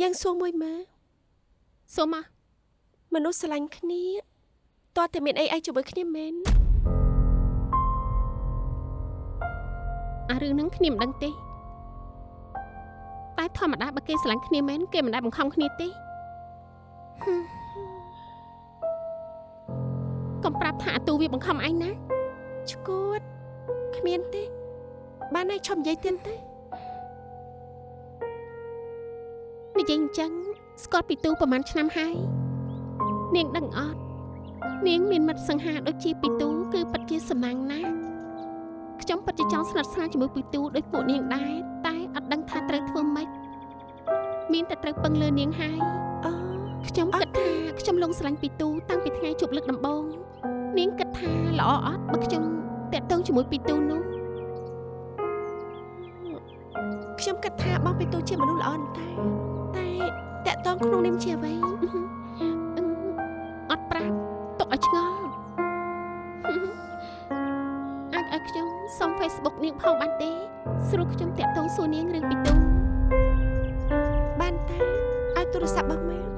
យើងសួរមួយមើលសូមមកមនុស្សស្រឡាញ់គ្នាតើតែមានអីអីជាមួយគ្នាមែនអារឿងហ្នឹងគ្នាមិនដឹងទេតែធម្មតាបើគេស្រឡាញ់គ្នាមែនគេមិនដែលបង្ខំគ្នាទេហឹមកុំប្រាប់ថាអាទូវាបង្ខំឯងណាឈួតគ្មានទេ បានហើយឈប់និយាយទៀតទេ និយាយអញ្ចឹងស្គាល់ពីទូប្រហែលឆ្នាំហើយនាងដឹងអត់នាងមានមិត្តសង្ហាដូចជាពីទូគឺពិតជាសំណាងណាស់ខ្ញុំពិតជាចង់ស្និទ្ធស្នាលជាមួយពីទូដូចពួកនាងដែរតែអត់ដឹងថាត្រូវធ្វើម៉េចមានតែត្រូវពឹងលើនាងហើយអូខ្ញុំគិតថាខ្ញុំលងស្រឡាញ់ពីទូតាំងពីថ្ងៃជួបលើកដំបូងនាងគិតថាល្អអត់បើខ្ញុំតាក់ទងជាមួយពីទូនោះខ្ញុំគិតថាបងបេទូជាមនុស្សល្អណាស់តែ តែតកតងក្នុងនាមជាអ្វីអឺអត់ប្រាប់ទុកឲ្យឆ្ងល់អាចឲ្យខ្ញុំសុំ Facebook នាងផងបានទេ ស្រួលខ្ញុំតាក់ទងសួរនាងរឿងពីទូបានតាឲ្យទូរស័ព្ទបងមក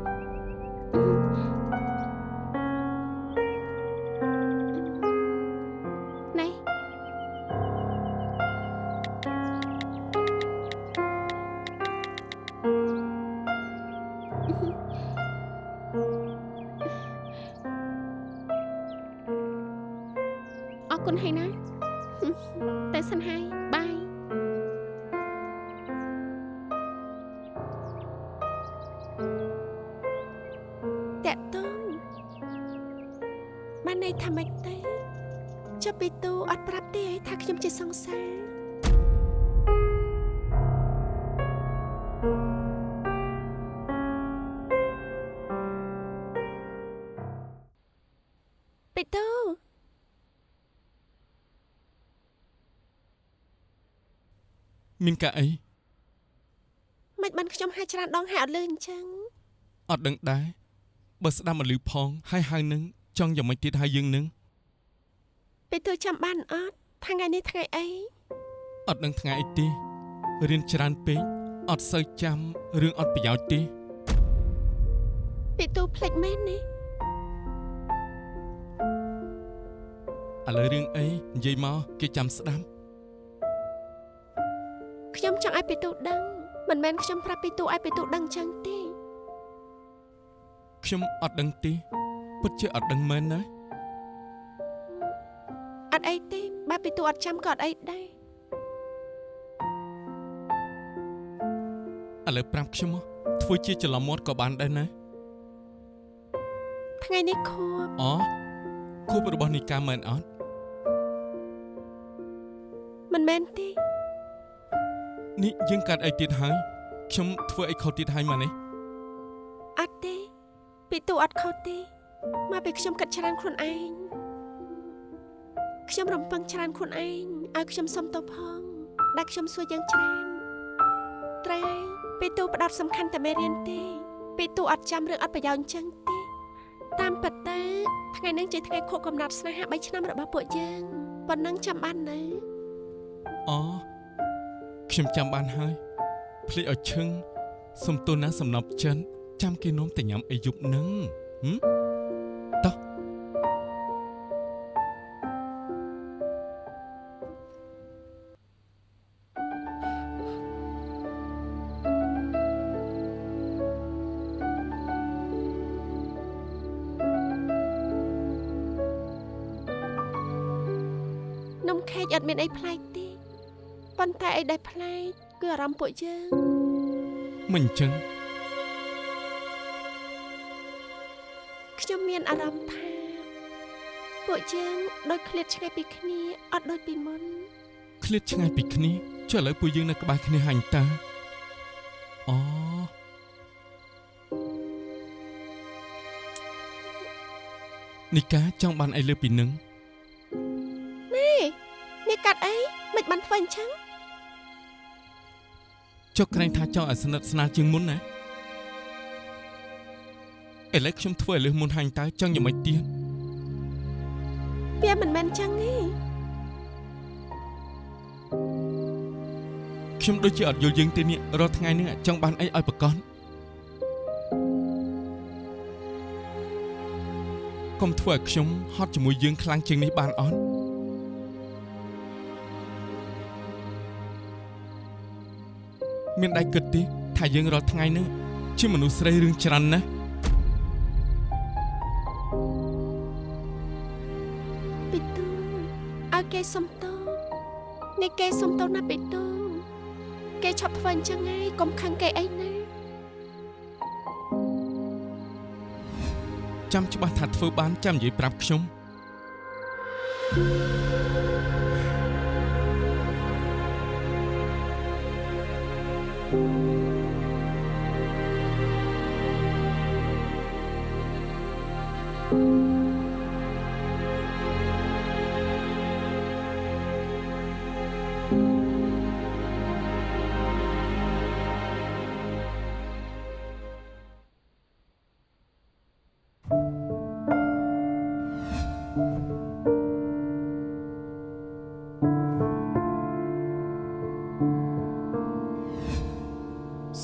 មានកាអីមិនបានខ្ញុំហៅច្រើនដងហើយអត់លឺអញ្ចឹងអត់ដឹងដែរបើស្ដាប់មកលឺផងហើយហៅនឹងចង់យ៉ាងម៉េចទៀតហើយយើងនឹងបេទូចាំបានអត់ថ្ងៃនេះថ្ងៃអីអត់ដឹងថ្ងៃអីទេរៀនច្រើនពេកអត់សូវចាំរឿងអត់ប្រយោជន៍ទេបេទូភ្លេចមែននេះឥឡូវរឿងអីនិយាយមកគេចាំស្ដាប់ខ្ញុំ ចង់ឲ្យបេទូដឹងមិនមែនខ្ញុំប្រាប់បេទូឲ្យបេទូដឹងអញ្ចឹងទេខ្ញុំអត់ដឹងទេពិតជាអត់ដឹងមែនណាអត់អីទេបើបេទូអត់ចាំក៏អត់អីដែរឥឡូវប្រាប់ខ្ញុំមកធ្វើជាច្រឡំមាត់ក៏បានដែរណាថ្ងៃនេះខួបអូខួបរបស់នីកាមែនអត់មិនមែនទេ នេះយើងកាត់អីទៀតហើយខ្ញុំធ្វើអីខុសទៀតហើយមកនេះអត់ទេបេទូអត់ខុសទេមកពេលខ្ញុំគិតច្រើនខ្លួនឯងខ្ញុំរំពឹងច្រើនខ្លួនឯងឲ្យខ្ញុំសុំទោសផងដែលខ្ញុំសួរយ៉ាងច្រើនត្រែបេទូផ្ដោតសំខាន់តែមេរៀនទេបេទូអត់ចាំរឿងអត់ប្រយោជន៍អញ្ចឹងទេតាមពិតទៅថ្ងៃនេះជាថ្ងៃខួបកំណត់ស្នេហា3ឆ្នាំរបស់ពួកយើងប៉ុណ្ណឹងចាំបាននៅអូ ខ្ញុំចាំបានហើយភ្លេចឲ្យឈឹងសំទោសណាសំណប់ចិនចាំគេនោមតែញ៉ាំអីយប់នឹងហឹម ប្លែកគឺអារម្មណ៍ពួកយើងមិនអញ្ចឹងខ្ញុំមានអារម្មណ៍ថាពួកយើងដូចឃ្លាតឆ្ងាយពីគ្នាអត់ដូចពីមុនឃ្លាតឆ្ងាយពីគ្នាចុះឥឡូវពួកយើងនៅក្បែរគ្នាហាញ់តាអូនីកាចង់បានអីលើពីនឹងនេះនេះកាត់អីមិនបានធ្វើអញ្ចឹង ចុះក្រែងថាចង់ឲ្យស្និទ្ធស្នាលជាងមុនណាឥឡូវខ្ញុំធ្វើឲ្យលឺមុនហាញតើចង់យ៉ាងម៉េចទៀតវាមិនមែនចឹងទេខ្ញុំដូចជាអត់យល់យើងទេនេះរាល់ថ្ងៃនេះចង់បានអីឲ្យប្រកបកុំធ្វើឲ្យខ្ញុំហត់ជាមួយយើងខ្លាំងជាងនេះបានអត់ មានដៃគិតទេថាយើងរាល់ថ្ងៃហ្នឹងជាមនុស្សស្រីរឿងច្រើនណាស់ពីទូឲ្យគេសុំទោសនេះគេសុំទោសណាពីទូគេឈប់ធ្វើអញ្ចឹងហើយកុំខឹងគេអីណាចាំច្បាស់ថាធ្វើបានចាំនិយាយប្រាប់ខ្ញុំ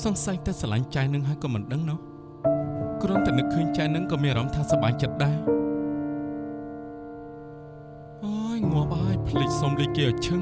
សង្ស័យតែស្រឡាញ់ចៃនឹងហើយក៏មិនដឹងណោះគ្រាន់តែនឹកឃើញចៃនឹងក៏មានអារម្មណ៍ថាសប្បាយចិត្តដែរអូយងាប់ហើយភ្លេចសុំលេខគេឲ្យឈឹង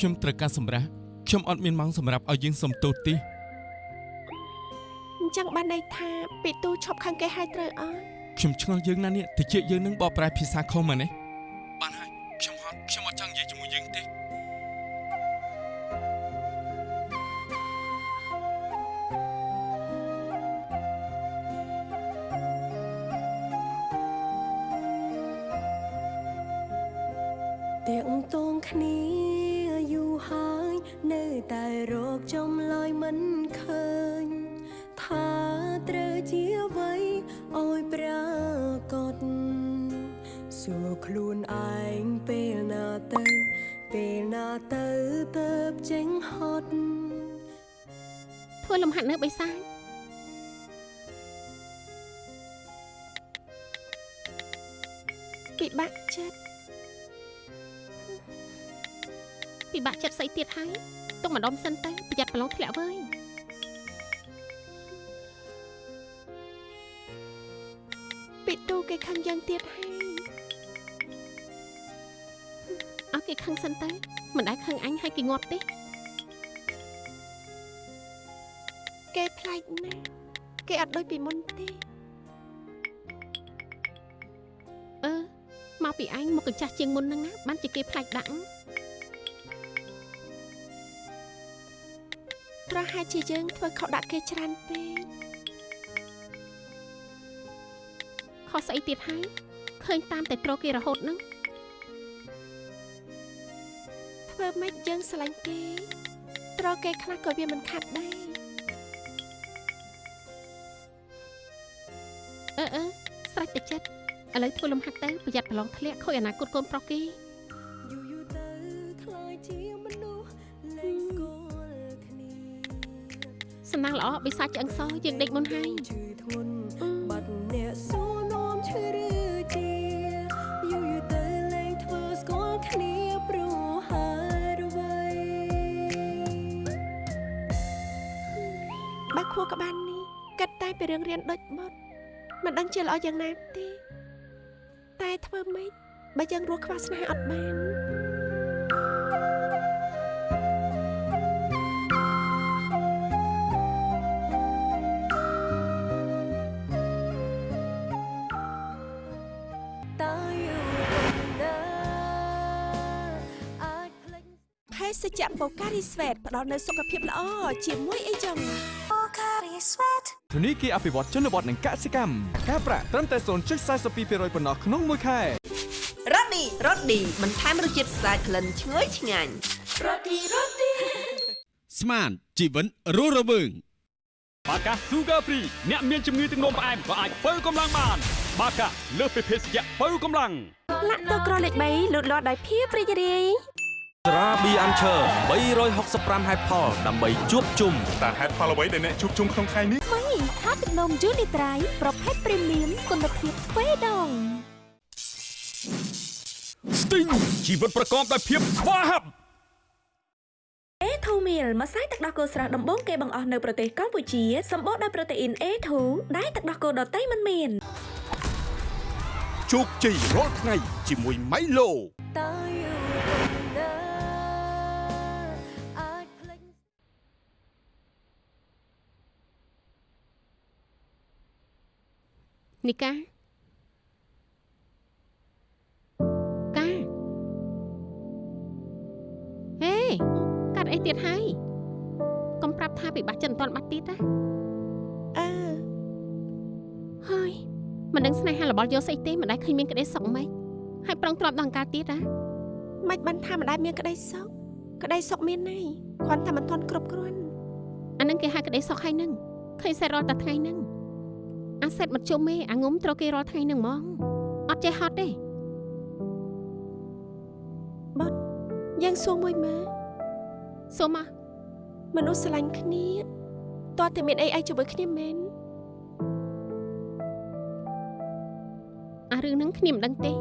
ខ្ញុំត្រូវការសម្រាប់ខ្ញុំអត់មានម៉ោងសម្រាប់ឲ្យយើងសុំទោសទេអញ្ចឹងបានន័យថាពីទូឈប់ខឹងគេហើយត្រូវអត់ខ្ញុំឆ្ងល់យើងណាស់នេះតិចយើងនឹងបកប្រែភាសាខុសមកនេះ ខ្លួនឯងពេលណាទៅ ពេលណាទៅទៅចេញហត់ធ្វើលំហាត់នៅបិសាចពិបាកចិត្តពិបាកចិត្តស្អីទៀតហើយទុកម្ដុំសិនទៅប្រយ័ត្នប្រឡងធ្លាក់វើយពីទូគេខឹងយើងទៀតហើយ ខឹងសិនទៅមិនដែលខឹងអញឲ្យគេងាប់ទេគេប្លែកណាស់គេអត់ដូចពីមុនទេអឺមកពីអញមកកញ្ចាស់ជាងមុនហ្នឹងណាបានជាគេផ្លាច់ដាក់ប្រហែលជាយើងធ្វើខុសដាក់គេច្រើនពេកខុសស្អីទៀតហើយឃើញតាមតែត្រគេរហូតហ្នឹង ធ្វើម៉េចយើងស្រឡាញ់គេត្រគេខ្លះក៏វាមិនខាត់ដែរអឺអឺស្រេចតែចិត្តឥឡូវធ្វើលំហាត់ទៅប្រយ័ត្នប្រឡងធ្លាក់ខូចអនាគតកូនប្រុសគេយូរយូរទៅខ្លាយជាមនុស្សលែងស្គាល់គ្នាសំណាងល្អបិសាចឆ្អឹងសយើងដេកមុនហើយ រឿងរៀនដូចបត់មិនដឹងជាល្អយ៉ាងណាទេតែធ្វើម៉េចបើយើងរស់ខ្វះស្នេហ៍អត់បានតើយូរណាអាចភ្លេចភេសជ្ជៈបូការីស្វេតផ្ដល់នូវសុខភាពល្អជាមួយអីចឹង ធនីគារអភិវឌ្ឍជនបទនិងកសិកម្មការប្រាក់ត្រឹមតែ0.42%ប៉ុណ្ណោះក្នុងមួយខែរ៉ូឌីរ៉ូឌីបន្ថែមរសជាតិស្អាតក្លិនឈ្ងុយឆ្ងាញ់ស្មានជីវិតរស់រវើងបាកា Sugar Free អ្នកមានជំងឺទឹកនោមផ្អែមក៏អាចបើកម្លាំងបាន បាកាលើសពីភេសជ្ជៈបើកម្លាំងបាលាក់តក្រលេខ3លូតលាស់ដោយភាពរីករាយ ស្រាប៊ីអាន់ឈើ365ហេតុផលដើម្បីជួបជុំតើហេតុផលអ្វីដែលអ្នកជួបជុំក្នុងថ្ងៃនេះមីថាទឹកនំយូនីត្រៃប្រភេទព្រីមៀមគុណភាពទ្វេដងស្ទីងជីវិតប្រកបដោយភាពស្វាហាប់ A2 meal ម្សៅទឹកដោះគោស្រស់ដំបូងគេបង្អស់នៅប្រទេសកម្ពុជាសម្បូរដោយប្រូតេអ៊ីន A2 ដែលទឹកដោះគោដតៃមិនមានជោគជ័យរាល់ថ្ងៃជាមួយម៉ៃឡូតើ នីកាកាហេកាត់អីទៀតហើយកុំប្រាប់ថាពិបាកចិត្តមិនតាន់បាត់ទៀតណាអើហើយមិនដឹងស្នេហារបស់យកស្អីទេមិនដែលឃើញមានក្តីសុខម៉េចហើយប្រងទ្រាំដល់អង្ការទៀតណាមិនបានថាម្ដាយមានក្តីសុខក្តីសុខមានន័យគ្រាន់តែមិនទាន់គ្រប់គ្រាន់អានឹងគេហៅក្តីសុខហើយនឹងឃើញសេតរាល់តែថ្ងៃហ្នឹង អាសេតមិនជុំទេអាងុំត្រូវគេរាល់ថ្ងៃហ្នឹងហ្មងអត់ចេះហត់ទេយើងសួរមួយមើលសុំមកមនុស្សស្រឡាញ់គ្នាតើតែមានអីអីជាមួយគ្នាមែនអារឿងហ្នឹងគ្នាមិនដឹងទេ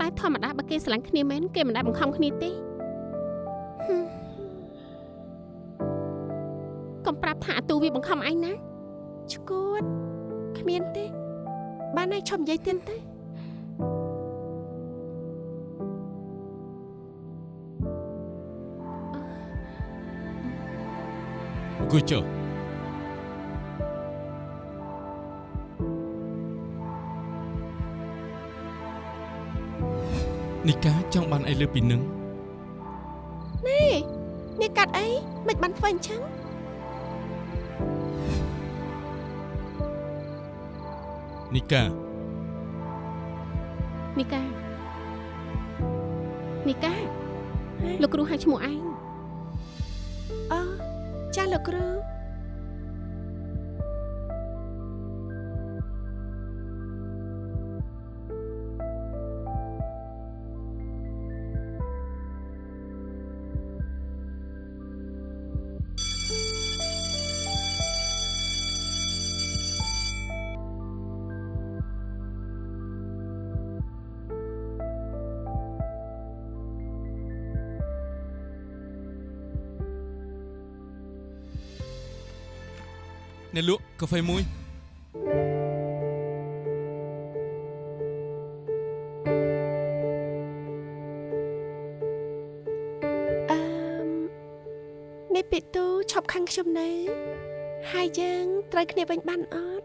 តែធម្មតាបើគេស្រឡាញ់គ្នាមែនគេមិនដែលបង្ខំគ្នាទេហឹមកុំប្រាប់ថាអាទូវាបង្ខំឯងណា ឈួតគ្មានទេ បានហើយឈប់និយាយទៀតទេអង្គុយចុះនីកាចង់បានអីលើពីនឹងនេះនេះកាត់អីមិនបានធ្វើអញ្ចឹង នីកានីកានីកាលោកគ្រូហៅឈ្មោះឯងអឺចាស់លោកគ្រូ អ្នកលក់កាហ្វេមួយអឺមនេះពីទូឈប់ខាងខ្ញុំនៅហើយយើងត្រូវគ្នាវិញបានអត់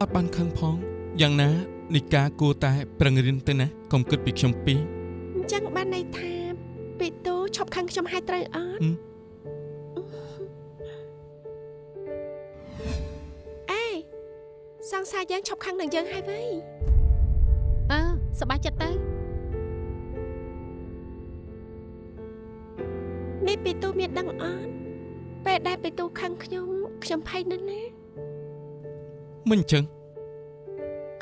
អត់បានខឹងផងយ៉ាងណានីកាគួរតែប្រឹងរៀនទៅណាកុំគិតពីខ្ញុំពីរអញ្ចឹងបានន័យថាពីទូឈប់ខាងខ្ញុំហើយត្រូវអត់ យើងឈប់ខាងនឹងយើងហើយវិញអឺសប្បាយចិត្តទៅនេះពីទូមានដឹងអត់ពេលដែលពីទូខាងខ្ញុំខ្ញុំភ័យណាស់ណាមិនអញ្ចឹង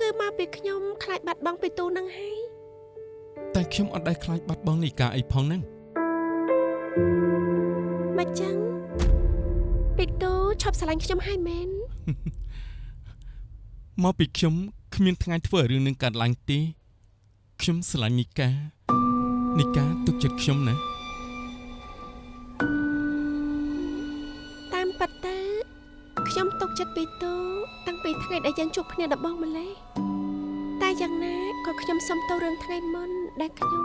គឺមកពីខ្ញុំខ្លាចបាត់បង់ពីទូនឹងហើយតែខ្ញុំអត់ដែលខ្លាចបាត់បង់នីកាអីផងហ្នឹងមកចឹងពីទូឈប់ស្រឡាញ់ខ្ញុំហើយមែន មកពីខ្ញុំគ្មានថ្ងៃធ្វើឲ្យរឿងនឹងកើតឡើងទេខ្ញុំស្រឡាញ់នីកានីកាទុកចិត្តខ្ញុំណាតាមពិតទៅខ្ញុំទុកចិត្តពីទូតាំងពីថ្ងៃដែលយើងជួបគ្នាដំបូងម្លេះតែយ៉ាងណាក៏ខ្ញុំសុំទោសរឿងថ្ងៃមុនដែលខ្ញុំ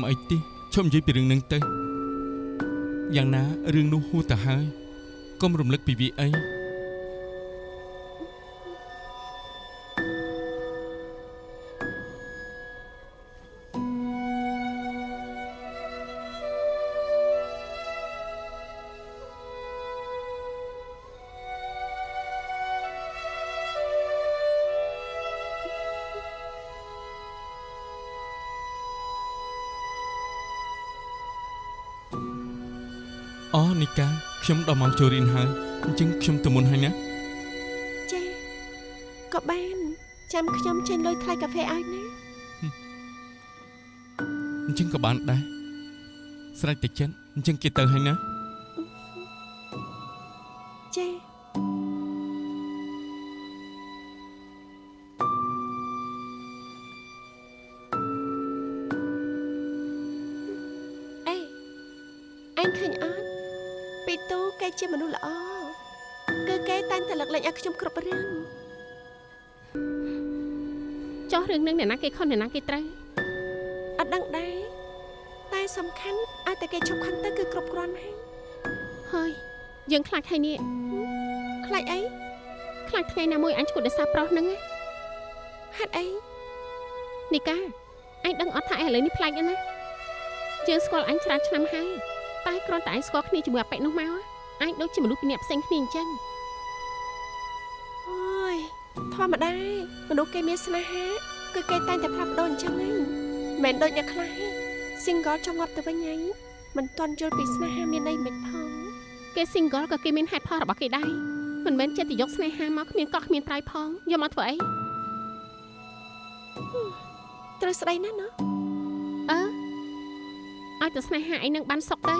មិនអីទេឈប់និយាយពីរឿងនឹងទៅយ៉ាងណារឿងនោះហួសទៅហើយកុំរំលឹកពីវាអី អូនីកាខ្ញុំដល់ម៉ោងចូលរៀនហើយអញ្ចឹងខ្ញុំទៅមុនហើយណាចាក៏បានចាំខ្ញុំចេញលុយថ្លៃកាហ្វេឲ្យណាអញ្ចឹងក៏បានដែរស្រេចតែចិត្តអញ្ចឹងគេទៅហើយណា គេខុសអ្នកណាគេត្រូវអត់ដឹងដែរតែសំខាន់ឲ្យតែគេឈប់ខឹងទៅគឺគ្រប់គ្រាន់ហើយហើយយើងខ្លាចហើយនេះខ្លាចអីខ្លាចថ្ងៃណាមួយអញឈួតដោយសារប្រុសហ្នឹងណាហេតុអីនីកាអញដឹងអត់ថាឥឡូវនេះប្លែកណាស់ណាយើងស្គាល់អញច្រើនឆ្នាំហើយតែគ្រាន់តែអញស្គាល់គ្នាជាមួយអាប៉ិចនោះមកអញដូចជាមនុស្សពីរនាក់ផ្សេងគ្នាអញ្ចឹងអូយធម្មតាមនុស្សគេមានស្នេហា គឺគេតែងតែផ្លាស់ប្ដូរអញ្ចឹងហ្នឹងមិនមែនដូចអ្នកខ្លះទេ single ចង់ងាប់ទៅវិញហើយមិនទាន់យល់ពីស្នេហាមានន័យមិនផងគេ single ក៏គេមានហេតុផលរបស់គេដែរមិនមែនចិត្តទៅយកស្នេហាមកគ្មានកោះគ្មានត្រៃផងយកមកធ្វើអីត្រូវស្ដីណាស់ណាអើឲ្យតែស្នេហាអីនឹងបានសុខទៅ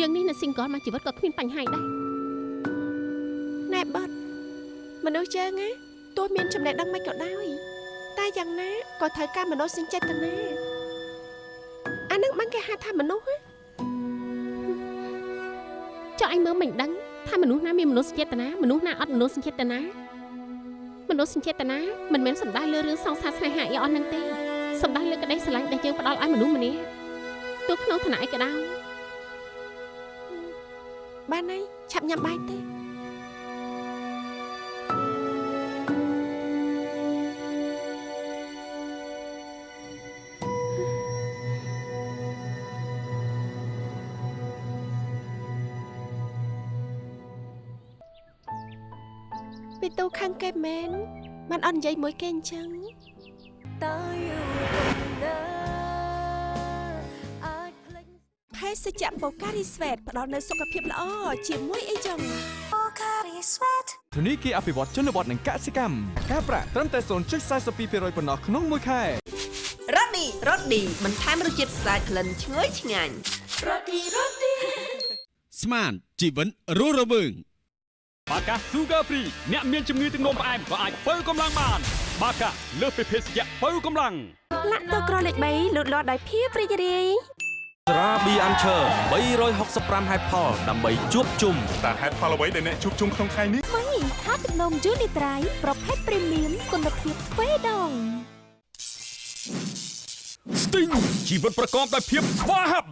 យើងនេះនៅ single មកជីវិតក៏គ្មានបញ្ហាដែរណែបត់មនុស្សយើងណាទោះមានចំណេះដឹងមិនក៏ដោយ តែយ៉ាងណាក៏ត្រូវការមនុស្សសេចចេតនាអានឹងបានគេហៅថាមនុស្សណាចុះអញមើលមិនដឹងថាមនុស្សណាមានមនុស្សចេតនាមនុស្សណាអត់មនុស្សចេតនាមនុស្សចេតនាមិនមែនសំដៅលើរឿងសង្សារស្នេហាអីអស់នឹងទេសំដៅលើក្តីស្រឡាញ់ដែលយើងផ្ដល់ឲ្យមនុស្សម្នាក់ទោះក្នុងឋានៈអីក៏ដោយបានហើយឆាប់ញ៉ាំបាយទេ គេមែនបានអត់និយាយមួយគេអញ្ចឹងតើយូរណាអាចភ្លេចភេសជ្ជៈបូការីស្វេតផ្ដល់នូវសុខភាពល្អជាមួយអីចឹងធនីគារអភិវឌ្ឍជនបទនិងកសិកម្មការប្រាក់ត្រឹមតែ0.42%ប៉ុណ្ណោះក្នុងមួយខែរ៉ូឌីរ៉ូឌីបន្ថែមរសជាតិស្អាតក្លិនឈ្ងុយឆ្ងាញ់ស្មានជីវិនរស់រវើង បាកា Sugar Free អ្នកមានជំងឺទឹកនោមផ្អែមក៏អាចបើកម្លាំងបាន បាកាលើសពីភេសជ្ជៈបើកម្លាំងលាក់ទៅក្រលេខ3លូតលាស់ដោយភាពរីករាយត្រាប៊ីអាន់ឈើ365ហេតុផលដើម្បីជួបជុំតើហេតុផលអ្វីដែលអ្នកជួបជុំក្នុងថ្ងៃនេះថ្មីថាទឹកនំយូនីត្រៃប្រភេទព្រីមៀមគុណភាពទ្វេដង Sting ជីវិតប្រកបដោយភាពស្វាហាប់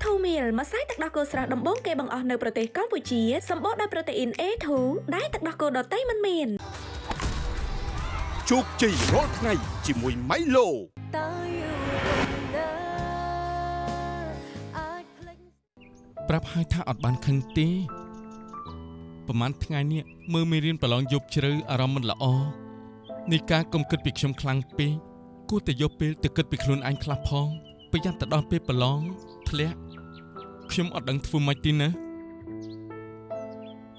A2 meal ម្សៅទឹកដោះគោស្រស់ដំបូងគេបង្អស់នៅប្រទេសកម្ពុជាសម្បូរដោយប្រូតេអ៊ីន A2 ដែលទឹកដោះគោដតៃមិនមានជោគជ័យរាល់ថ្ងៃជាមួយ Milo តើយូរណាអាចភ្លេចប្រាប់ឲ្យថាអត់បានខឹងទេប្រហែលថ្ងៃនេះមើលមេរៀនប្រឡងយប់ជ្រៅអារម្មណ៍មិនល្អនេះការកុំគិតពីខ្ញុំខ្លាំងពេកគួរតែយកពេលទៅគិតពីខ្លួនឯងខ្លះផងប្រយ័ត្នទៅដល់ពេលប្រឡងធ្លាក់ ខ្ញុំអត់ដឹងធ្វើម៉េចទេណា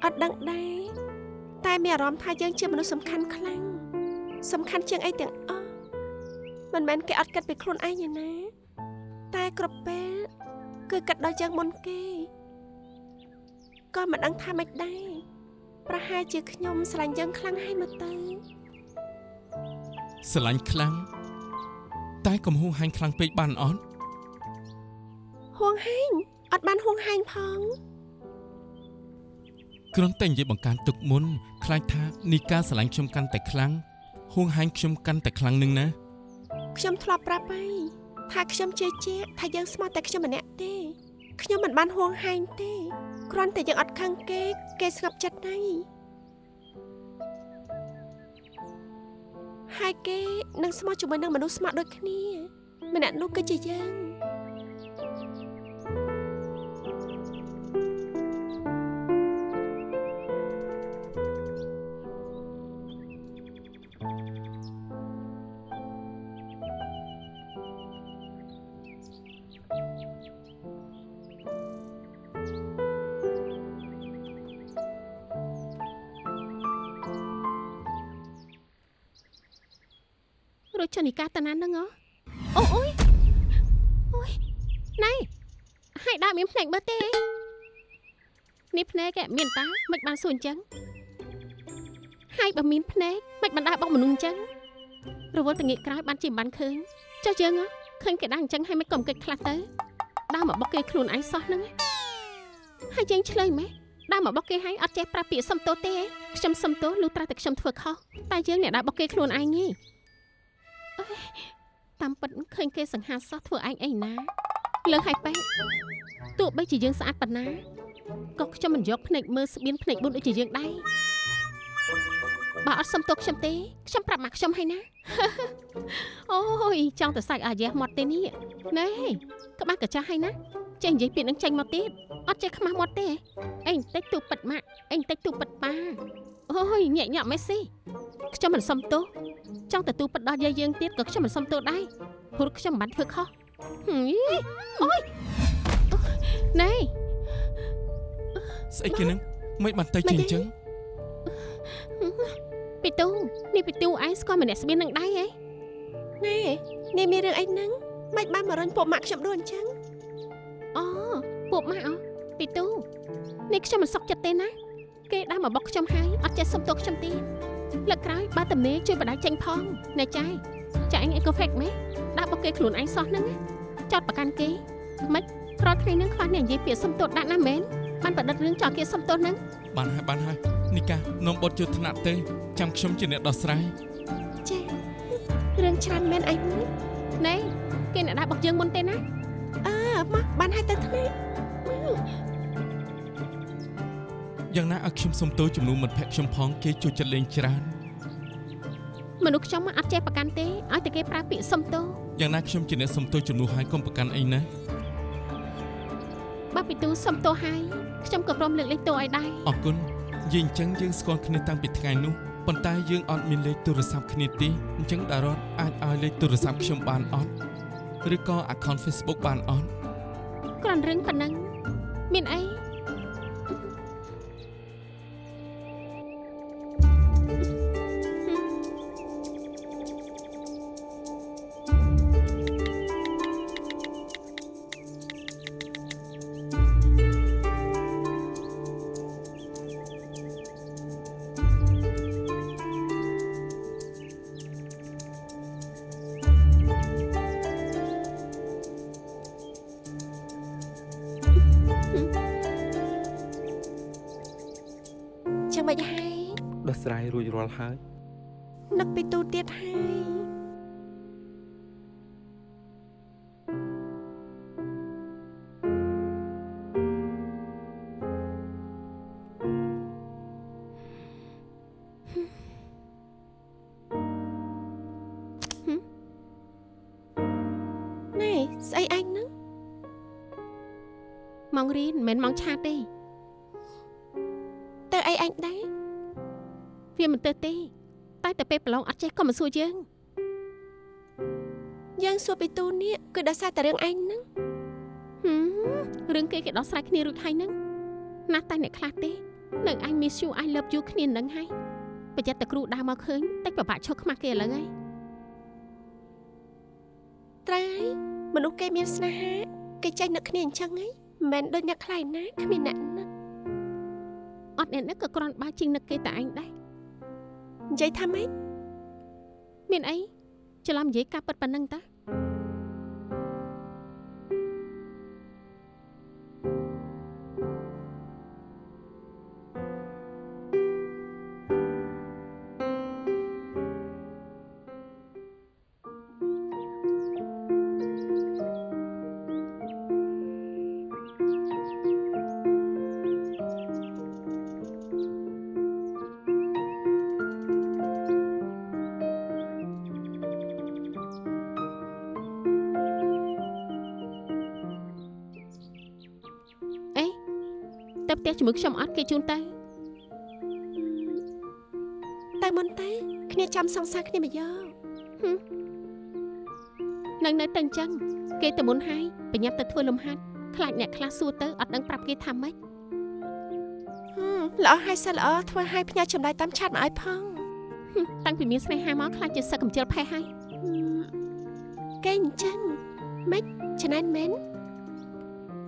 អត់ដឹងដែរតែមានអារម្មណ៍ថាយើងជាមនុស្សសំខាន់ខ្លាំងសំខាន់ជាងអីទាំងអស់មិនមែនគេអត់គិតពីខ្លួនឯងទេណាតែគ្រប់ពេលគឺគិតដល់យើងមុនគេក៏មិនដឹងថាម៉េចដែរប្រហែលជាខ្ញុំស្រឡាញ់យើងខ្លាំងហើយមើលទៅស្រឡាញ់ខ្លាំងតែកុំហួងហាញ់ខ្លាំងពេកបានអត់ហួងហែង អត់បានហួងហែងផងគ្រាន់តែនិយាយបង្កើនទុកមុនខ្លាចថានេះការស្រឡាញ់ខ្ញុំកាន់តែខ្លាំងហួងហាញ់ខ្ញុំកាន់តែខ្លាំងនឹងណាខ្ញុំធ្លាប់ប្រាប់ហើយថាខ្ញុំជឿជាក់ថាយើងស្មោះតែខ្ញុំម្នាក់ទេខ្ញុំមិនបានហួងហែងទេគ្រាន់តែយើងអត់ខឹងគេគេស្ងប់ចិត្តហើយហើយគេនឹងស្មោះជាមួយនឹងមនុស្សស្មោះដូចគ្នាម្នាក់នោះគឺជាយើង ចចុះនីកាតាណាហ្នឹងហ៎អូអូយអូយណៃហើយដើរមានភ្នែកមើលទេនេះភ្នែកឯងមានតាមិនបានសួរអញ្ចឹងហើយបើមានភ្នែកមិនបានដើរបោកមនុស្សអញ្ចឹងរវល់តងាកក្រោយបានជាមិនបានឃើញចុះយើងហ៎ឃើញគេដើរអញ្ចឹងហើយមិនក៏មិនកិច្ចខ្លះទៅដើរមកបុកគេខ្លួនឯងសោះហ្នឹងហើយយើងឆ្លើយម៉េះដើរមកបុកគេហើយអត់ចេះប្រាប់ពាក្យសុំទោសទេខ្ញុំសុំទោសលុះត្រាតែខ្ញុំធ្វើខុសតែយើងអ្នកដើរបុកគេខ្លួនឯងទេអើយ តាមពិតឃើញគេសង្ហាសោះធ្វើឯងអីណាលើហើយប៉ែទោះបីជាយើងស្អាតប៉ុណ្ណាក៏ខ្ញុំមិនយកភ្នែកមើលស្បៀនភ្នែកបួនដូចជាយើងដែរបើអត់សុំទោសខ្ញុំទេខ្ញុំប្រាប់មកខ្ញុំហើយណាអូយចង់ទៅសាច់អាយ៉េះមាត់ទេនេះណែក្បាស់កាចាស់ហើយណាចេះនិយាយពាក្យនឹងចេញមកទៀតអត់ចេះខ្មាស់មាត់ទេអេបន្តិចទូពិតម៉ាក់អេបន្តិចទូពិតប៉ា អូយញាក់ញាក់មេស៊ីខ្ញុំមិនសុំទោសចង់ទទួលពិតដល់យាយយើងទៀតក៏ខ្ញុំមិនសុំទោសដែរព្រោះខ្ញុំមិនបានធ្វើខុសហឹមអូយណែស្អីគេនឹងមិនបានទៅជាអញ្ចឹងពីទូនេះពីទូឯងស្គាល់ម្នាក់ស្បៀននឹងដែរហ៎ណែនេះមានរឿងអីហ្នឹងមិនបានមករញពួកម៉ាក់ខ្ញុំដូចអញ្ចឹងអូពួកម៉ាក់អូពីទូនេះខ្ញុំមិនសុខចិត្តទេណា គេដើរមកបុកខ្ញុំហើយអត់ចេះសុំទោសខ្ញុំទេលើកក្រោយបើតំណេជួយបដៅចេញផងណែចាយចាអញអេកូហ្វេកម៉េដើរបុកគេខ្លួនឯងសោះហ្នឹងចោតប្រកាន់គេមិនរាល់ថ្ងៃហ្នឹងខ្វះអ្នកនិយាយពាក្យសុំទោសដាក់ណាមែនបានប្រឌិតរឿងចោលគេសុំទោសហ្នឹងបានហើយបានហើយនីកានាំបត់ជួយថ្នាក់ទៅចាំខ្ញុំជាអ្នកដោះស្រាយចារឿងច្រើនមែនអីមួយណែគេអ្នកដើរបុកយើងមុនទេណាអើមកបានហើយទៅថ្នាក់ យ៉ាងណាឲ្យខ្ញុំសុំទោសចំនួនមិត្តភក្តិខ្ញុំផងគេជួយចិត្តលេងច្រើនមនុស្សខ្ញុំអត់ចេះប្រកាន់ទេឲ្យតែគេប្រើពាក្យសុំទោសយ៉ាងណាខ្ញុំជាអ្នកសុំទោសចំនួនហើយកុំប្រកាន់អីណាបើពីទូសុំទោសហើយខ្ញុំក៏ព្រមលើកលែងទោសឲ្យដែរអរគុណយើងអញ្ចឹងយើងស្គាល់គ្នាតាំងពីថ្ងៃនោះប៉ុន្តែយើងអត់មានលេខទូរស័ព្ទគ្នាទេអញ្ចឹងតារ៉តអាចឲ្យលេខទូរស័ព្ទខ្ញុំបានអត់ឬក៏ account Facebook បានអត់គ្រាន់រឿងប៉ុណ្ណឹងមានអី ម៉ោងរៀនមិនមែនម៉ោងឆាតទេទៅអីអញដែរវាមិនទៅទេ តែតែពេលប្រឡងអត់ចេះក៏មិនសួរយើងយើងសួរពីទូនេះគឺដោយសារតែរឿងអញហ្នឹងហឹមរឿងគេគេដោះស្រាយគ្នារួចហើយហ្នឹងណាស់តែអ្នកខ្លះទេនៅ I miss you I love you គ្នានឹងហើយប្រយ័ត្នតែគ្រូដើរមកឃើញតិចពិបាកឈប់ខ្មាស់គេឥឡូវហើយត្រូវហើយមនុស្សគេមានស្នេហាគេចេះនឹកគ្នាអញ្ចឹងហី មិនមែនដូចអ្នកខ្លាយណាគ្មានអ្នកនឹកអត់អ្នកនេះក៏គ្រាន់បើជាងនឹកគេតែឯងដែរនិយាយថាម៉េចមានអីច្រឡំនិយាយការពិតប៉ុណ្ណឹងតា ជាមួយខ្ញុំអត់គេជូនទៅតែមុនតែគ្នាចាំសង្សារគ្នាមកយកនឹងនៅតែអញ្ចឹងគេទៅមុនហើយបញ្ញាប់ទៅធ្វើលំហាត់ខ្លាចអ្នកខ្លះសួរទៅអត់ដឹងប្រាប់គេថាម៉េចហឹមល្អហើយសិនល្អធ្វើឲ្យផ្ញើចម្លើយតាមឆាតមកឲ្យផងហឹមតាំងពីមានស្នេហាមកខ្លាចជាសឹកកំជិលផេះហើយហឹមគេអញ្ចឹងម៉េចច្នៃមែន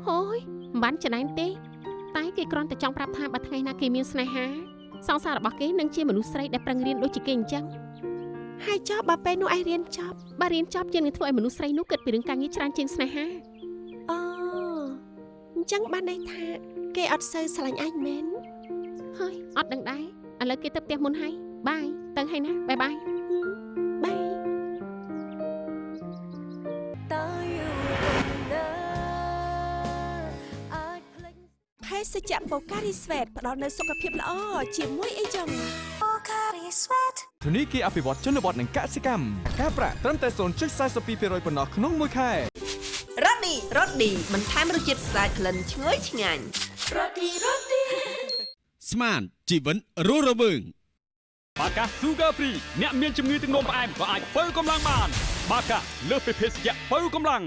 ហូយមិនបានច្នៃទេ តែគេគ្រាន់តែចង់ប្រាប់ថាបើថ្ងៃណាគេមានស្នេហាសង្សាររបស់គេនឹងជាមនុស្សស្រីដែលប្រឹងរៀនដូចជាគេអញ្ចឹងហើយចប់បើពេលនោះឯងរៀនចប់បើរៀនចប់យើងនឹងធ្វើឲ្យមនុស្សស្រីនោះគិតពីរឿងការងារច្រើនជាងស្នេហាអូអញ្ចឹងបានន័យថា គេអត់សូវស្រឡាញ់ឯងមែនហើយអត់ដឹងដែរឥឡូវគេទៅផ្ទះមុនហើយបាយទៅហើយណាបាយបាយបាយ សជ្ជៈបូការីស្វេតផ្ដល់នូវសុខភាពល្អជាមួយអីចឹងធនីគារអភិវឌ្ឍជនបទនិងកសិកម្មការប្រាក់ត្រឹមតែ0.42%ប៉ុណ្ណោះក្នុងមួយខែរ៉ូឌីរ៉ូឌីបន្ថែមរសជាតិស្អាតក្លិនឈ្ងុយឆ្ងាញ់រ៉ូឌីរ៉ូឌីស្មានជីវិតរស់រវើងបាកា Sugar Free អ្នកមានជំងឺទឹកនោមផ្អែមក៏អាចបើកម្លាំងបាន បាកាលើសពីភេសជ្ជៈបើកម្លាំង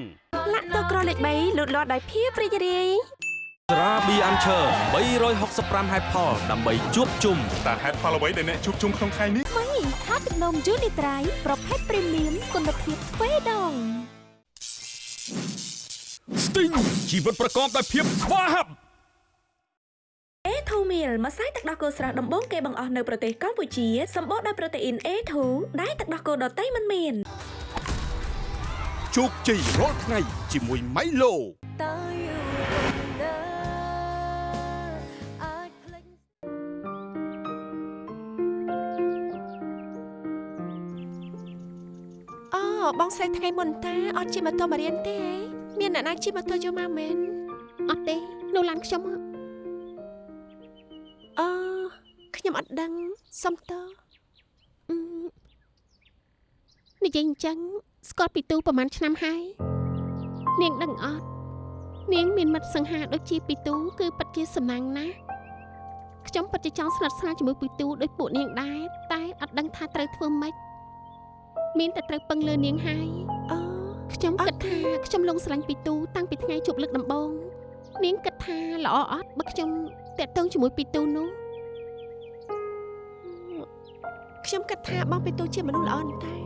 លាក់ទៅក្រលេខ3លូតលាស់ដោយភាពរីករាយ ត្រាប៊ីអាន់ឈើ365ហេតុផលដើម្បីជួបជុំតើហេតុផលអ្វីដែលអ្នកជួបជុំក្នុងថ្ងៃនេះថ្មីថាទឹកនំយូនីត្រៃប្រភេទព្រីមៀមគុណភាពទ្វេដងស្ទីងជីវិតប្រកបដោយភាពស្វាហាប់អេធូមីលម្សៅទឹកដោះគោស្រស់ដំបូងគេបង្អស់នៅប្រទេសកម្ពុជាសម្បូរដោយប្រូតេអ៊ីន A2 ដែលទឹកដោះគោដតៃមិនមានជោគជ័យរាល់ថ្ងៃជាមួយម៉ៃឡូតើ អូបងស្រីថ្ងៃមុនតាអត់ជិះម៉ូតូមករៀនទេមានអ្នកណាជិះម៉ូតូយកមកមែនអត់ទេនៅឡានខ្ញុំហ៎អូខ្ញុំអត់ដឹងសុំតើអឺនិយាយអញ្ចឹងស្គាល់ពីទូប្រហែលឆ្នាំហើយនាងដឹងអត់នាងមានមិត្តសង្ហាដូចជាពីទូគឺពិតជាសំណាងណាស់ខ្ញុំពិតជាចង់ស្និទ្ធស្នាលជាមួយពីទូដូចពួកនាងដែរតែអត់ដឹងថាត្រូវធ្វើម៉េច មានតែត្រូវពឹងលើនាងហើយអូខ្ញុំគិតថាខ្ញុំលងស្រឡាញ់ពីទូតាំងពីថ្ងៃជួបលើកដំបូងនាងគិតថាល្អអត់បើខ្ញុំតាក់ទងជាមួយពីទូនោះខ្ញុំគិតថាបងពីទូជាមនុស្សល្អណាស់តែ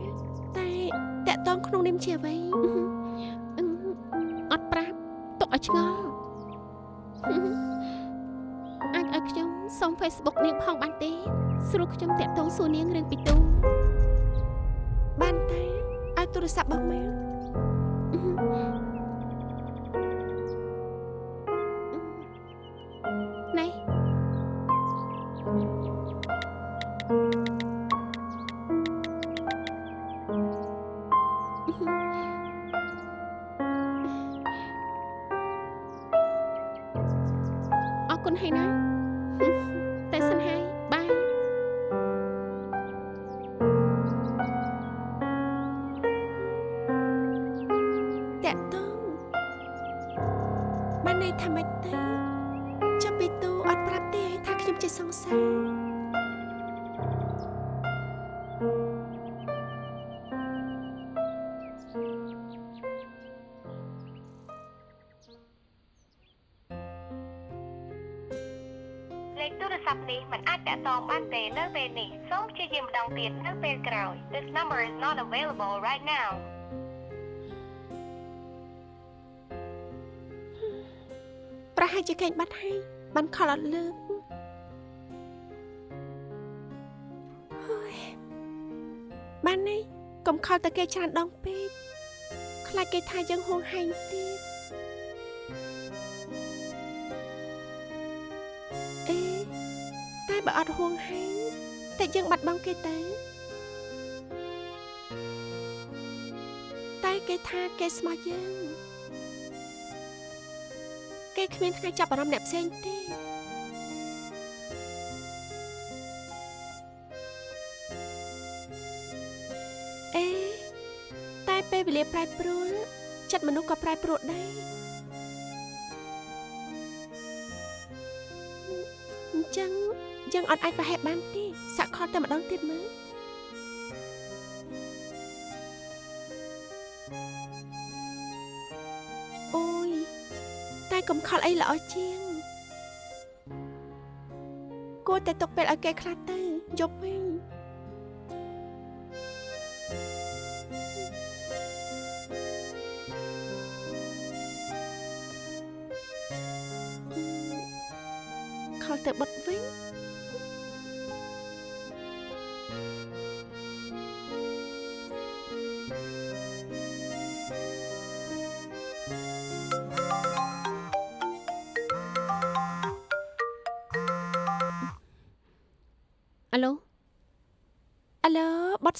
តែតកតងក្នុងនាមជាអ្វីអឺអត់ប្រាប់ទុកឲ្យឆ្ងល់អាចឲ្យខ្ញុំសុំ Facebook នាងផងបានទេ ស្រួលខ្ញុំតាក់ទងសួរនាងរឿងពីទូ បានតែឲ្យទូរស័ព្ទបងម លេខទូរស័ព្ទនេះមិនអាចតាក់ទងបានទេនៅពេលនេះសូមព្យាយាមម្ដងទៀតនៅពេលក្រោយ This number is not available right now ប្រហែលជាកេងបាត់ហើយបានខលអត់លើកហើយបាននេះកុំខលតែគេច្រើនដងពេកខ្លាចគេថាយើងហួងហែងទៀ បើអត់ហួងហែងតែយើងបាត់បង់គេទៅតែគេថាគេស្មោះយើងគេគ្មានថ្ងៃចាប់អារម្មណ៍អ្នកផ្សេងទេអេតែពេលវេលាប្រែប្រួលចិត្តមនុស្សក៏ប្រែប្រួលដែរអញ្ចឹង យើងអត់អាចប្រហែលបានទេសាក់ខលតែម្ដងទៀតមើលអូយតែកុំខលអីល្អជាងគួរតែទុកពេលឲ្យគេខ្លះទៅយប់វិញ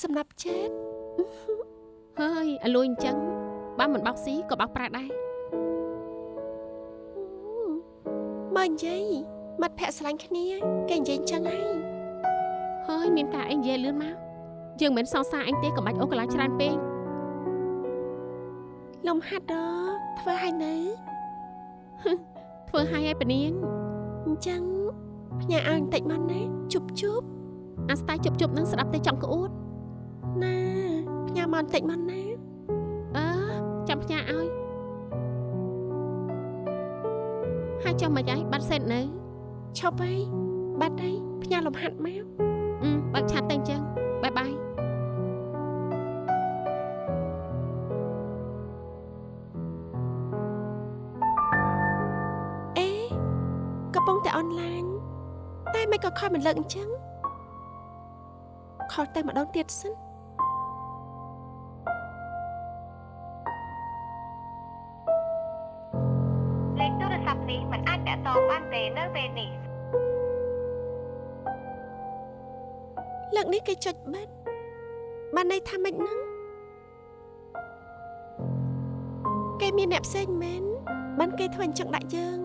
បុតសំណាប់ chết ហើយអាលួយអញ្ចឹងបើមិនបោកស៊ីក៏បោកប្រាដែរមើលនិយាយមាត់ភ័ក្រស្រឡាញ់គ្នាគេនិយាយអញ្ចឹងហើយហើយមានការអីនិយាយលឿនមកយើងមិនសង្សារអញទេក៏បាច់អូសកន្លះច្រើនពេកលំហាត់ដធ្វើឲ្យនៅធ្វើឲ្យឲ្យពនាងអញ្ចឹងផ្ញើឲ្យបន្តិចមកណាជប់ជប់អាស្តាយជប់ជប់នឹងស្ដាប់តែចង់ក្អួត ណាផ្ញើមកបន្តិចមកណាអឺចាំផ្ញើឲ្យហើយចុះមិនអីបាត់សេតនៅឈប់ហើយបាត់ហើយផ្ញើលំហាត់មកអឺបើកឆាត់តែអញ្ចឹងបាយបាយអេកំពុងតែអនឡាញតែមិនក៏ខលមិនលើកអញ្ចឹងខលតែម្ដងទៀតសិន ចុចបិទបានន័យថាម៉េចហ្នឹងគេមានអ្នកផ្សេងមែនបានគេធ្វើអញ្ចឹងដាក់យើង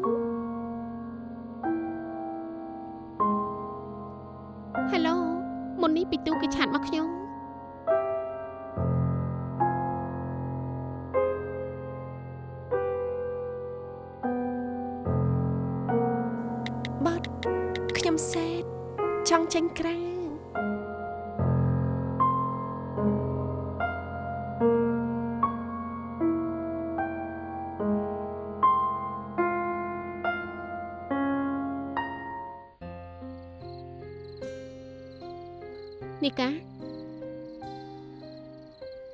នីកា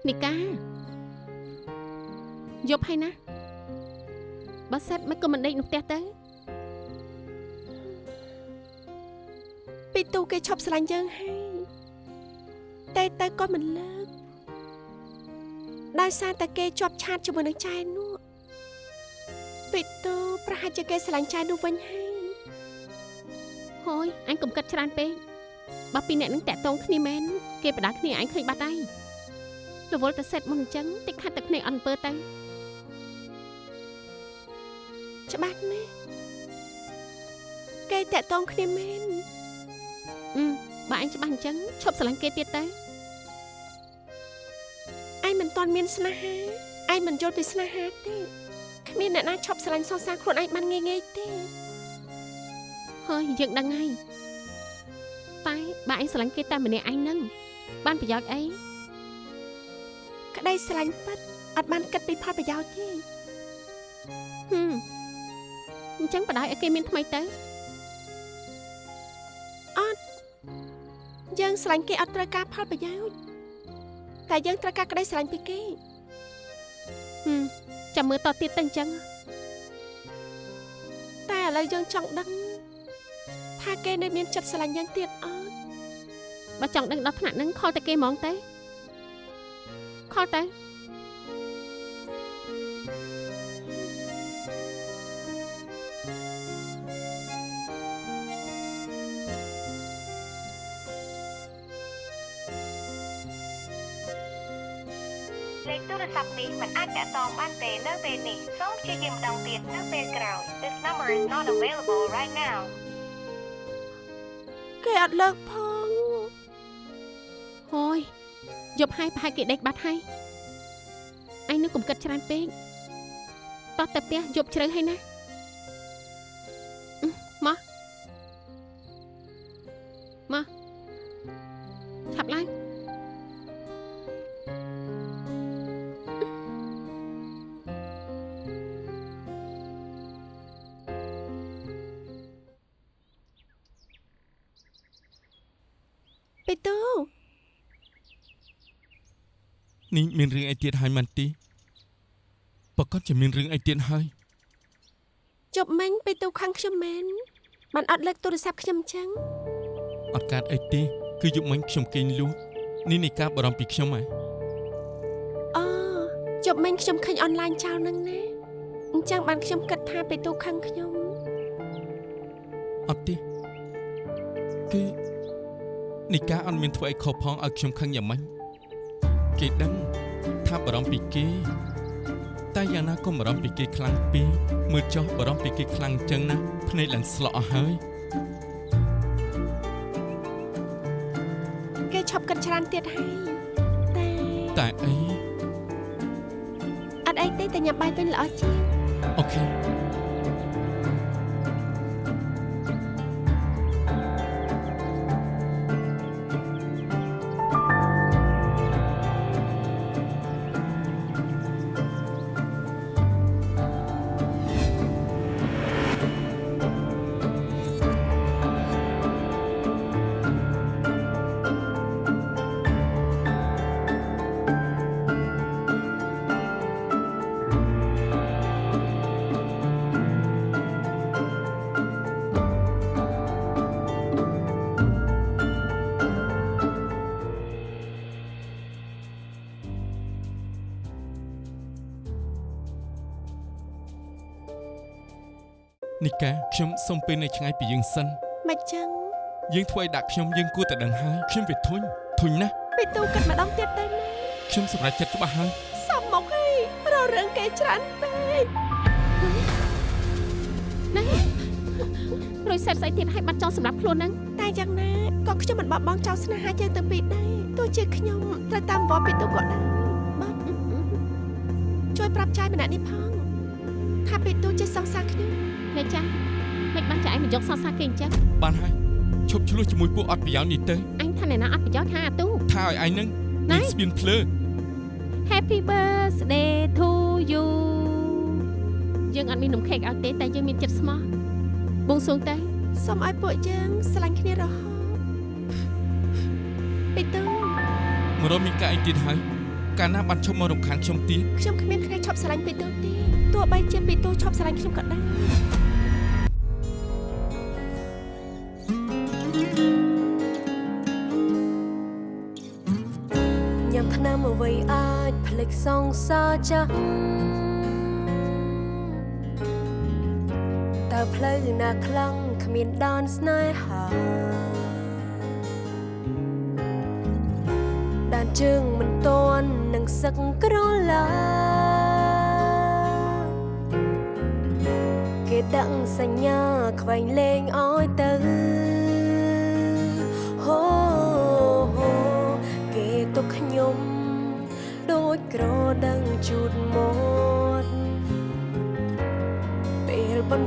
នីកាយប់ហើយណាបើសិតមិនក៏មិនដេកនោះផ្ទះទៅពីទូគេឈប់ស្រឡាញ់យើងហើយតែទៅក៏មិនលើកដោយសារតែគេជាប់ឆាតជាមួយនឹងចែនោះពីទូប្រហែលជាគេស្រឡាញ់ចែនោះវិញហើយហើយអញកុំគិតច្រើនពេក បើពីរអ្នកនឹងតាក់តងគ្នាមែនគេបដាគ្នាអញឃើញបាត់ហើយរវល់តែសេតមុនអញ្ចឹងតិចខាត់ទឹកភ្នែកអន់អំពើទៅច្បាស់ណាស់គេតាក់តងគ្នាមែនអឺបើអញច្បាស់អញ្ចឹងឈប់ស្រឡាញ់គេទៀតទៅឯងមិនទាន់មានស្នេហាឯងមិនយល់ពីស្នេហាទេគ្មានអ្នកណាឈប់ស្រឡាញ់សរសើរខ្លួនឯងបានងាយងាយទេហើយយើងដឹងហើយតែ បើអញស្រឡាញ់គេតែម្នាក់ឯងនឹងបានប្រយោជន៍អីក្តីស្រឡាញ់ពិតអត់បានគិតពីផលប្រយោជន៍ទេហឹមអញ្ចឹងបដ ாய் ឲ្យគេមានថ្មីទៅអត់យើងស្រឡាញ់គេអត់ត្រូវការផលប្រយោជន៍តែយើងត្រូវការក្តីស្រឡាញ់ពីគេហឹមចាំមើលតទៀតទៅអញ្ចឹងតែឥឡូវយើងចង់ដឹងថាគេនៅមានចិត្តស្រឡាញ់យើងទៀតអត់ បើចង់ដឹងដល់ថ្នាក់ហ្នឹងខលតែគេហ្មងទៅខលទៅលេខទូរស័ព្ទនេះមិនអាចតាក់ទងបានទេនៅពេលនេះសូមព្យាយាមម្ដងទៀតនៅពេលក្រោយ This number is not available right now គេអត់លើកផង យប់ហើយប្រហែលគេដេកបាត់ហើយអញនឹងកុំគិតច្រើនពេកតោះទៅផ្ទះយប់ជ្រៅហើយណាអឺមកមកឆាប់ឡើងពីទូ នេះមានរឿងអីទៀតហើយមិនទីប្រកាសជាមានរឿងអីទៀតហើយជប់មិញពីទូខាងខ្ញុំមែនបានអត់លើកទូរស័ព្ទខ្ញុំចឹងអត់កើតអីទេគឺយប់មិញខ្ញុំគេងលក់នេះនៃការបារម្ភពីខ្ញុំហ៎អូជប់មិញខ្ញុំឃើញអនឡាញចោលនឹងណាអញ្ចឹងបានខ្ញុំគិតថាពេលទូខឹងខ្ញុំអត់ទេគឺនីកាអត់មានធ្វើអីខុសផងឲ្យខ្ញុំខឹងយ៉ាងម៉េច គេដឹងថាបារម្ភពីគេតែយ៉ាងណាក៏បារម្ភពីគេខ្លាំងពេកមើលចុះបារម្ភពីគេខ្លាំងចឹងណាភ្នែកឡើងស្លក់អស់ហើយគេឈប់គិតច្រើនទៀតហើយតែតែអីអត់អីទេតែញ៉ាំបាយវិញល្អជាងអូខេ នីកាខ្ញុំសុំពេលនៅឆ្ងាយពីយើងសិនមិនចឹងយើងធ្វើឲ្យដាក់ខ្ញុំយើងគួរតែដឹងហើយខ្ញុំវាធុញធុញណាស់ពេលទូគិតម្ដងទៀតទៅណាខ្ញុំសម្រេចចិត្តច្បាស់ហើយសំមកហីររឿងគេច្រើនពេកណែរួយសេតស្អីទៀតឲ្យបាត់ចោលសម្រាប់ខ្លួនហ្នឹងតែយ៉ាងណាក៏ខ្ញុំមិនបបបងចោលស្នេហាយើងទៅពីដែរទោះជាខ្ញុំត្រូវតាមវត្តពីទូក៏ដែរបាទជួយប្រាប់ចាយម្នាក់នេះផងថាពីទូជាសង្សារខ្ញុំ អ្នកចាស់មិនបានចាឯងមកយកសរសើរគេអញ្ចឹងបានហើយឈប់ឆ្លោះជាមួយពួកអត់ប្រយោជន៍នេះទៅអញថាអ្នកណាអត់ប្រយោជន៍ថាអាទូថាឲ្យឯងនឹងមានស្ពានភ្លើ Happy birthday to you យើងអត់មាននំខេកឲ្យទេតែយើងមានចិត្តស្មោះបួងសួងទៅសូមឲ្យពួកយើងស្រឡាញ់គ្នារហូតពីទូមករកមានការអីទៀតហើយកាលណាបានឈប់មករំខានខ្ញុំទៀតខ្ញុំគ្មានគ្នាឈប់ស្រឡាញ់ពីទូទេទោះបីជាពីទូឈប់ស្រឡាញ់ខ្ញុំក៏ដោយ សងសាចាស់តើផ្លូវណាខ្លាំងគ្មានដានស្នេហាដានជើងមិនតន់នឹងសឹកក្រឡាគេដាក់សញ្ញាខ្វែងលេងឲ្យទៅ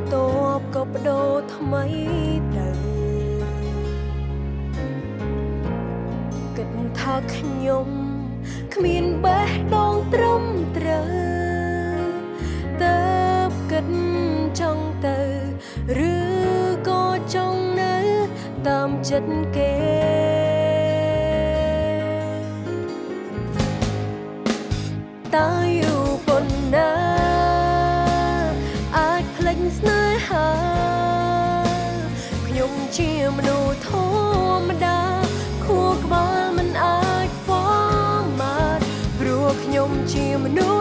បន្ទាប់ក៏បដូរថ្មីទៅគិតថាខ្ញុំគ្មានបេះដូងត្រឹមត្រូវតើបគិតចង់ទៅឬក៏ចង់នៅតាមចិត្តគេតើយូ ជាមនុស្សធម្មតាខួរក្បាលមិនអាចហ្វមម៉ាត់ព្រោះខ្ញុំជាមនុស្ស